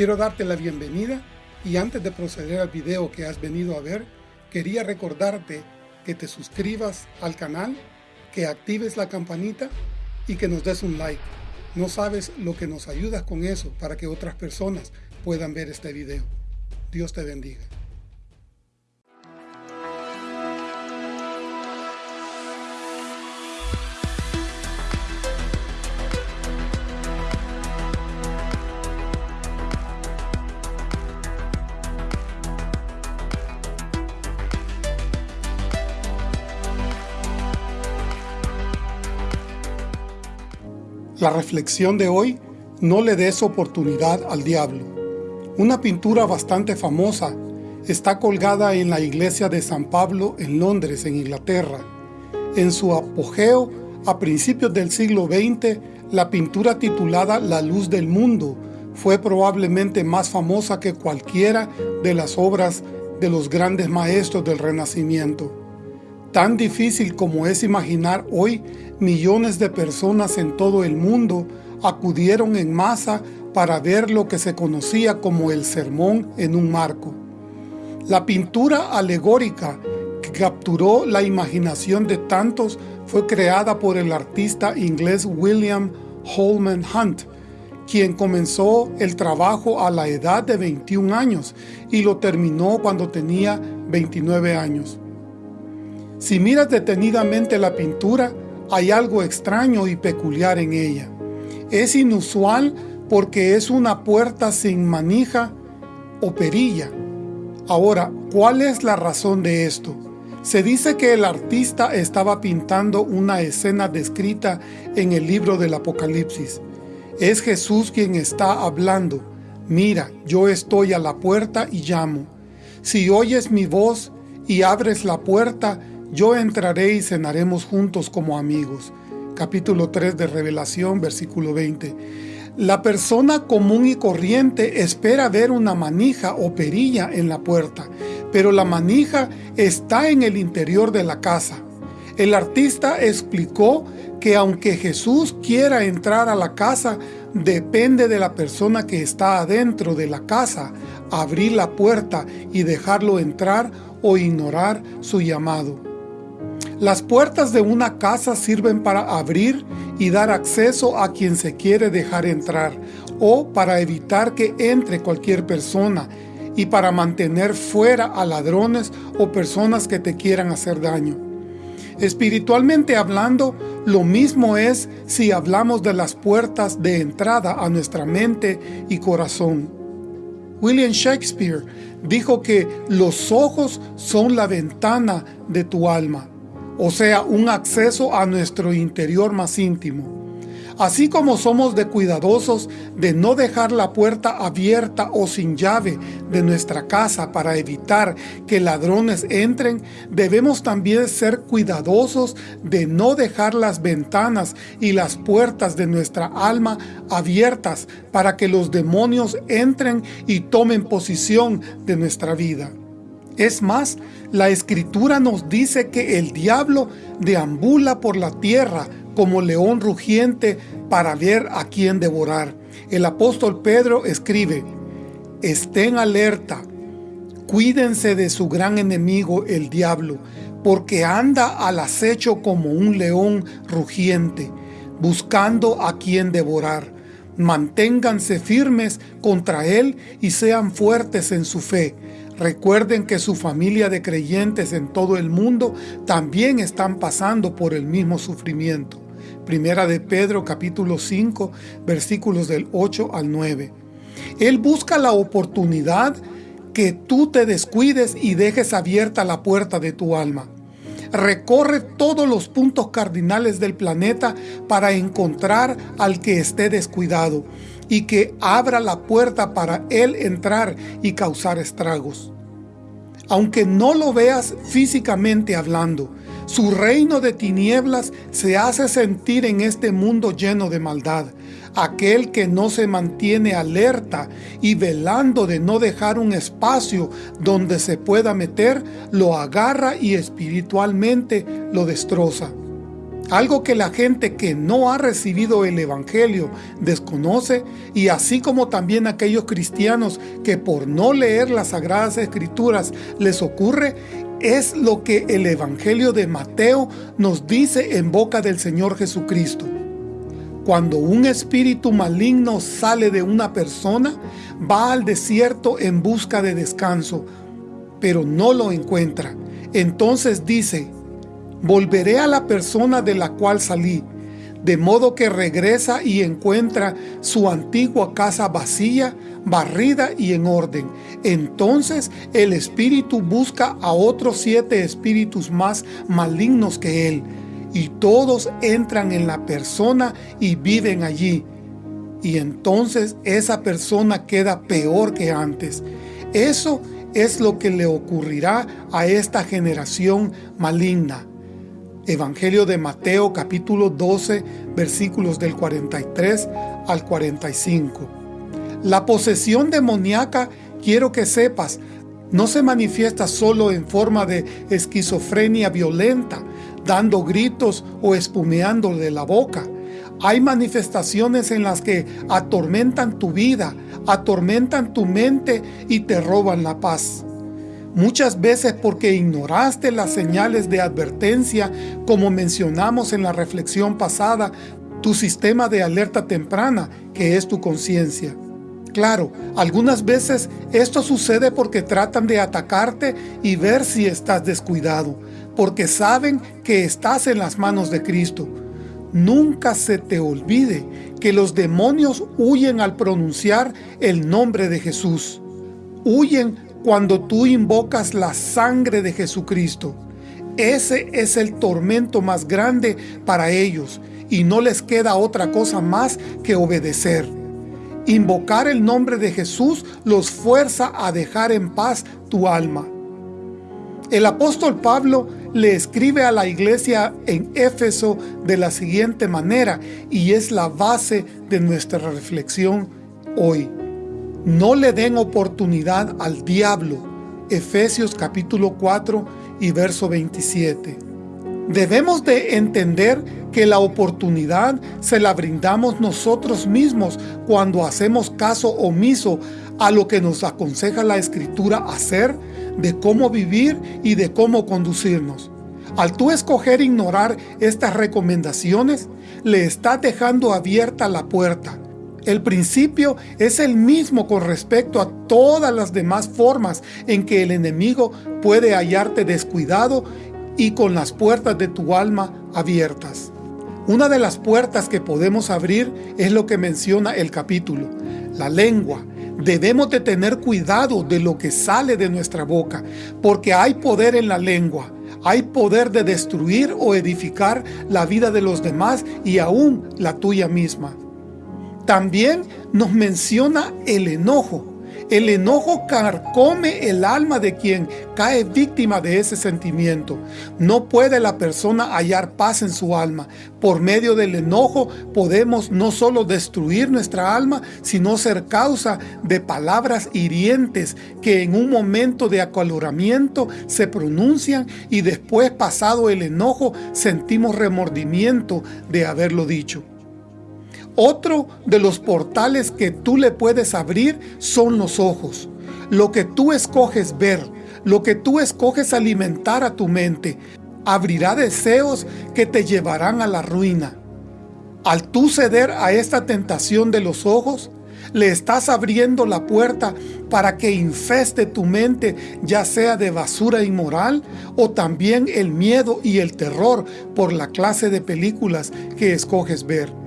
Quiero darte la bienvenida y antes de proceder al video que has venido a ver, quería recordarte que te suscribas al canal, que actives la campanita y que nos des un like. No sabes lo que nos ayudas con eso para que otras personas puedan ver este video. Dios te bendiga. La reflexión de hoy, no le des oportunidad al diablo. Una pintura bastante famosa está colgada en la iglesia de San Pablo en Londres, en Inglaterra. En su apogeo, a principios del siglo XX, la pintura titulada La luz del mundo fue probablemente más famosa que cualquiera de las obras de los grandes maestros del Renacimiento. Tan difícil como es imaginar hoy, millones de personas en todo el mundo acudieron en masa para ver lo que se conocía como el sermón en un marco. La pintura alegórica que capturó la imaginación de tantos fue creada por el artista inglés William Holman Hunt, quien comenzó el trabajo a la edad de 21 años y lo terminó cuando tenía 29 años. Si miras detenidamente la pintura, hay algo extraño y peculiar en ella. Es inusual porque es una puerta sin manija o perilla. Ahora, ¿cuál es la razón de esto? Se dice que el artista estaba pintando una escena descrita en el libro del Apocalipsis. Es Jesús quien está hablando. Mira, yo estoy a la puerta y llamo. Si oyes mi voz y abres la puerta, yo entraré y cenaremos juntos como amigos. Capítulo 3 de Revelación, versículo 20. La persona común y corriente espera ver una manija o perilla en la puerta, pero la manija está en el interior de la casa. El artista explicó que aunque Jesús quiera entrar a la casa, depende de la persona que está adentro de la casa, abrir la puerta y dejarlo entrar o ignorar su llamado. Las puertas de una casa sirven para abrir y dar acceso a quien se quiere dejar entrar o para evitar que entre cualquier persona y para mantener fuera a ladrones o personas que te quieran hacer daño. Espiritualmente hablando, lo mismo es si hablamos de las puertas de entrada a nuestra mente y corazón. William Shakespeare dijo que los ojos son la ventana de tu alma o sea, un acceso a nuestro interior más íntimo. Así como somos de cuidadosos de no dejar la puerta abierta o sin llave de nuestra casa para evitar que ladrones entren, debemos también ser cuidadosos de no dejar las ventanas y las puertas de nuestra alma abiertas para que los demonios entren y tomen posición de nuestra vida. Es más, la Escritura nos dice que el diablo deambula por la tierra como león rugiente para ver a quién devorar. El apóstol Pedro escribe, Estén alerta, cuídense de su gran enemigo el diablo, porque anda al acecho como un león rugiente, buscando a quien devorar. Manténganse firmes contra él y sean fuertes en su fe Recuerden que su familia de creyentes en todo el mundo también están pasando por el mismo sufrimiento. Primera de Pedro capítulo 5 versículos del 8 al 9. Él busca la oportunidad que tú te descuides y dejes abierta la puerta de tu alma. Recorre todos los puntos cardinales del planeta para encontrar al que esté descuidado y que abra la puerta para él entrar y causar estragos. Aunque no lo veas físicamente hablando, su reino de tinieblas se hace sentir en este mundo lleno de maldad. Aquel que no se mantiene alerta y velando de no dejar un espacio donde se pueda meter, lo agarra y espiritualmente lo destroza. algo que la gente que no ha recibido el Evangelio desconoce y así como también aquellos cristianos que por no leer las Sagradas Escrituras les ocurre, es lo que el Evangelio de Mateo nos dice en boca del Señor Jesucristo. Cuando un espíritu maligno sale de una persona, va al desierto en busca de descanso, pero no lo encuentra. Entonces dice, volveré a la persona de la cual salí, de modo que regresa y encuentra su antigua casa vacía, barrida y en orden. Entonces el espíritu busca a otros siete espíritus más malignos que él, y todos entran en la persona y viven allí. Y entonces esa persona queda peor que antes. Eso es lo que le ocurrirá a esta generación maligna. Evangelio de Mateo capítulo 12 versículos del 43 al 45. La posesión demoníaca, quiero que sepas, no se manifiesta solo en forma de esquizofrenia violenta, dando gritos o espumeando de la boca. Hay manifestaciones en las que atormentan tu vida, atormentan tu mente y te roban la paz. Muchas veces porque ignoraste las señales de advertencia, como mencionamos en la reflexión pasada, tu sistema de alerta temprana, que es tu conciencia. Claro, algunas veces esto sucede porque tratan de atacarte y ver si estás descuidado, porque saben que estás en las manos de Cristo. Nunca se te olvide que los demonios huyen al pronunciar el nombre de Jesús. Huyen cuando tú invocas la sangre de Jesucristo. Ese es el tormento más grande para ellos y no les queda otra cosa más que obedecer. Invocar el nombre de Jesús los fuerza a dejar en paz tu alma. El apóstol Pablo le escribe a la iglesia en Éfeso de la siguiente manera y es la base de nuestra reflexión hoy. No le den oportunidad al diablo. Efesios capítulo 4 y verso 27. Debemos de entender que la oportunidad se la brindamos nosotros mismos cuando hacemos caso omiso a lo que nos aconseja la Escritura hacer, de cómo vivir y de cómo conducirnos. Al tú escoger ignorar estas recomendaciones, le estás dejando abierta la puerta el principio es el mismo con respecto a todas las demás formas en que el enemigo puede hallarte descuidado y con las puertas de tu alma abiertas. Una de las puertas que podemos abrir es lo que menciona el capítulo, la lengua. Debemos de tener cuidado de lo que sale de nuestra boca, porque hay poder en la lengua. Hay poder de destruir o edificar la vida de los demás y aún la tuya misma. También nos menciona el enojo. El enojo carcome el alma de quien cae víctima de ese sentimiento. No puede la persona hallar paz en su alma. Por medio del enojo podemos no solo destruir nuestra alma, sino ser causa de palabras hirientes que en un momento de acaloramiento se pronuncian y después pasado el enojo sentimos remordimiento de haberlo dicho. Otro de los portales que tú le puedes abrir son los ojos. Lo que tú escoges ver, lo que tú escoges alimentar a tu mente, abrirá deseos que te llevarán a la ruina. Al tú ceder a esta tentación de los ojos, le estás abriendo la puerta para que infeste tu mente, ya sea de basura inmoral o también el miedo y el terror por la clase de películas que escoges ver.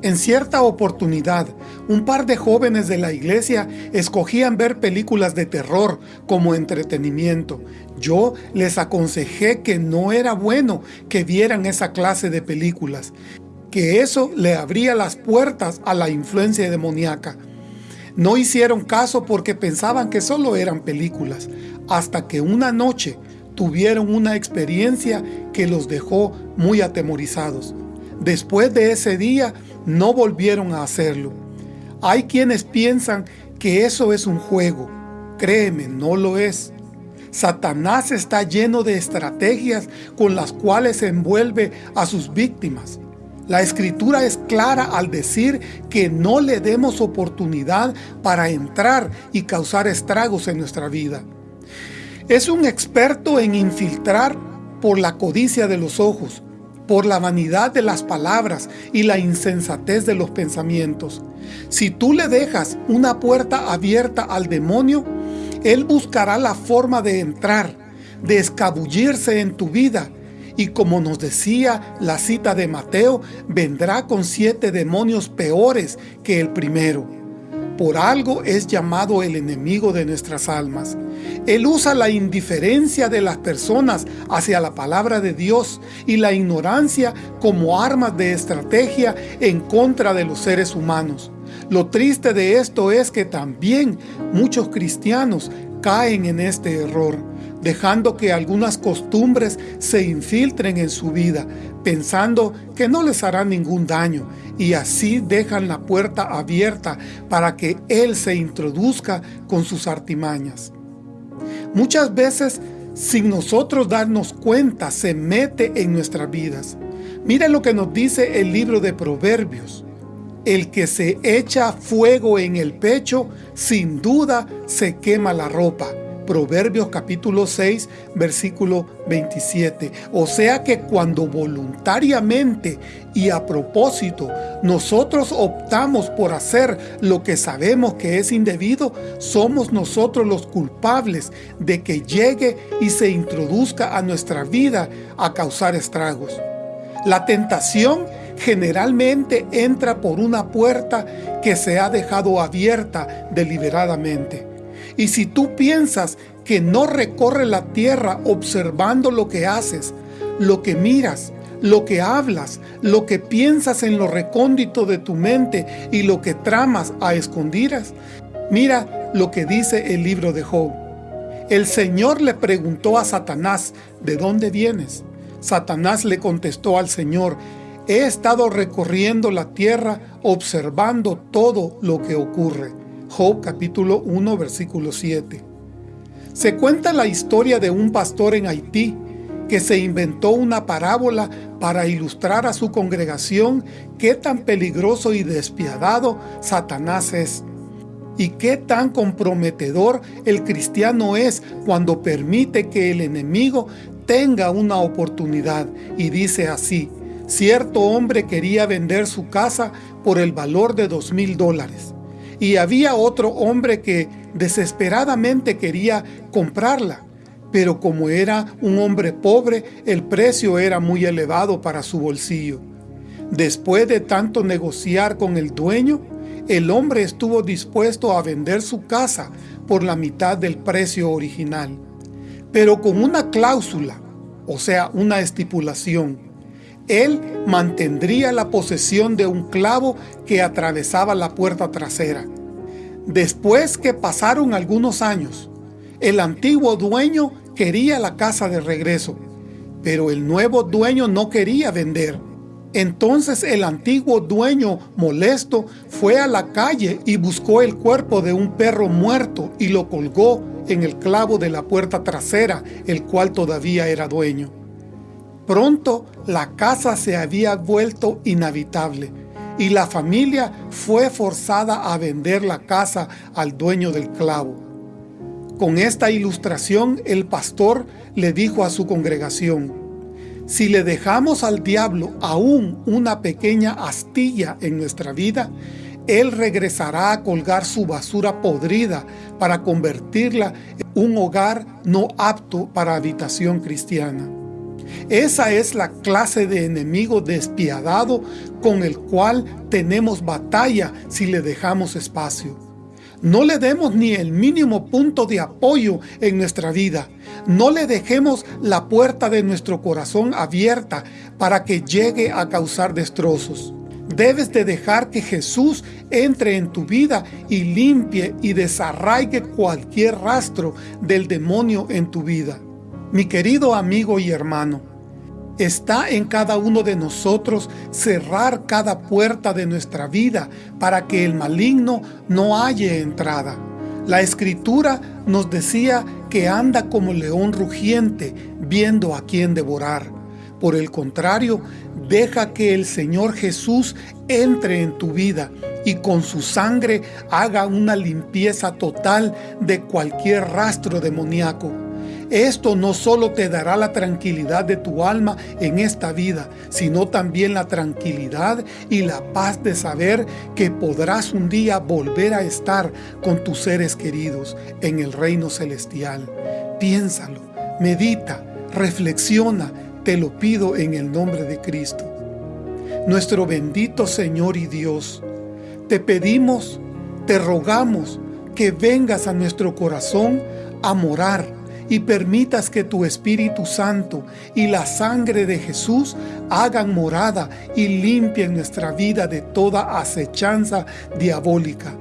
En cierta oportunidad, un par de jóvenes de la iglesia escogían ver películas de terror como entretenimiento. Yo les aconsejé que no era bueno que vieran esa clase de películas, que eso le abría las puertas a la influencia demoníaca. No hicieron caso porque pensaban que solo eran películas, hasta que una noche tuvieron una experiencia que los dejó muy atemorizados. Después de ese día, no volvieron a hacerlo. Hay quienes piensan que eso es un juego. Créeme, no lo es. Satanás está lleno de estrategias con las cuales envuelve a sus víctimas. La escritura es clara al decir que no le demos oportunidad para entrar y causar estragos en nuestra vida. Es un experto en infiltrar por la codicia de los ojos, por la vanidad de las palabras y la insensatez de los pensamientos. Si tú le dejas una puerta abierta al demonio, él buscará la forma de entrar, de escabullirse en tu vida y como nos decía la cita de Mateo, vendrá con siete demonios peores que el primero. Por algo es llamado el enemigo de nuestras almas. Él usa la indiferencia de las personas hacia la palabra de Dios y la ignorancia como armas de estrategia en contra de los seres humanos. Lo triste de esto es que también muchos cristianos caen en este error dejando que algunas costumbres se infiltren en su vida, pensando que no les hará ningún daño, y así dejan la puerta abierta para que Él se introduzca con sus artimañas. Muchas veces, sin nosotros darnos cuenta, se mete en nuestras vidas. Miren lo que nos dice el libro de Proverbios. El que se echa fuego en el pecho, sin duda se quema la ropa Proverbios capítulo 6, versículo 27. O sea que cuando voluntariamente y a propósito nosotros optamos por hacer lo que sabemos que es indebido, somos nosotros los culpables de que llegue y se introduzca a nuestra vida a causar estragos. La tentación generalmente entra por una puerta que se ha dejado abierta deliberadamente. Y si tú piensas que no recorre la tierra observando lo que haces, lo que miras, lo que hablas, lo que piensas en lo recóndito de tu mente y lo que tramas a escondidas, mira lo que dice el libro de Job. El Señor le preguntó a Satanás, ¿de dónde vienes? Satanás le contestó al Señor, he estado recorriendo la tierra observando todo lo que ocurre. Job capítulo 1 versículo 7. Se cuenta la historia de un pastor en Haití que se inventó una parábola para ilustrar a su congregación qué tan peligroso y despiadado Satanás es y qué tan comprometedor el cristiano es cuando permite que el enemigo tenga una oportunidad y dice así, cierto hombre quería vender su casa por el valor de dos mil dólares y había otro hombre que desesperadamente quería comprarla, pero como era un hombre pobre, el precio era muy elevado para su bolsillo. Después de tanto negociar con el dueño, el hombre estuvo dispuesto a vender su casa por la mitad del precio original, pero con una cláusula, o sea, una estipulación, él mantendría la posesión de un clavo que atravesaba la puerta trasera. Después que pasaron algunos años, el antiguo dueño quería la casa de regreso, pero el nuevo dueño no quería vender. Entonces el antiguo dueño, molesto, fue a la calle y buscó el cuerpo de un perro muerto y lo colgó en el clavo de la puerta trasera, el cual todavía era dueño. Pronto la casa se había vuelto inhabitable y la familia fue forzada a vender la casa al dueño del clavo. Con esta ilustración el pastor le dijo a su congregación, si le dejamos al diablo aún una pequeña astilla en nuestra vida, él regresará a colgar su basura podrida para convertirla en un hogar no apto para habitación cristiana. Esa es la clase de enemigo despiadado con el cual tenemos batalla si le dejamos espacio. No le demos ni el mínimo punto de apoyo en nuestra vida. No le dejemos la puerta de nuestro corazón abierta para que llegue a causar destrozos. Debes de dejar que Jesús entre en tu vida y limpie y desarraigue cualquier rastro del demonio en tu vida. Mi querido amigo y hermano, está en cada uno de nosotros cerrar cada puerta de nuestra vida para que el maligno no halle entrada. La Escritura nos decía que anda como león rugiente viendo a quien devorar. Por el contrario, deja que el Señor Jesús entre en tu vida y con su sangre haga una limpieza total de cualquier rastro demoníaco. Esto no solo te dará la tranquilidad de tu alma en esta vida, sino también la tranquilidad y la paz de saber que podrás un día volver a estar con tus seres queridos en el reino celestial. Piénsalo, medita, reflexiona, te lo pido en el nombre de Cristo. Nuestro bendito Señor y Dios, te pedimos, te rogamos que vengas a nuestro corazón a morar y permitas que tu Espíritu Santo y la sangre de Jesús hagan morada y limpien nuestra vida de toda acechanza diabólica.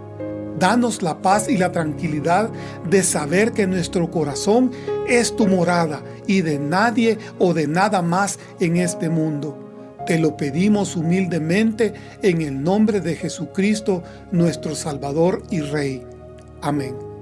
Danos la paz y la tranquilidad de saber que nuestro corazón es tu morada y de nadie o de nada más en este mundo. Te lo pedimos humildemente en el nombre de Jesucristo, nuestro Salvador y Rey. Amén.